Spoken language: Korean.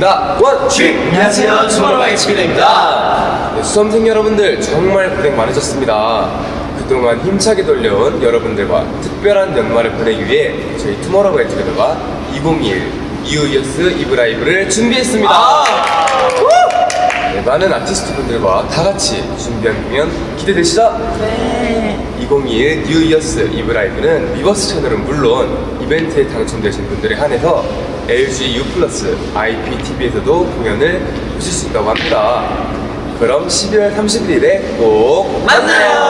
나 원취 안녕하세요. 투모로우바이투게더입니다. 네, 수험생 여러분들 정말 고생 많으셨습니다. 그동안 힘차게 돌려온 여러분들과 특별한 연말을 보내기 위해 저희 투모로우바이 투게더가 2021 New Year's Eve Live를 준비했습니다. 네, 많은 아티스트 분들과 다 같이 준비한 공연 기대되시죠? 네. 2021 New Year's Eve Live는 위버스 채널은 물론 이벤트에 당첨되신 분들에 한해서 LG U 플러스 IPTV에서도 공연을 보실 수 있다고 합니다. 그럼 12월 31일에 꼭 만나요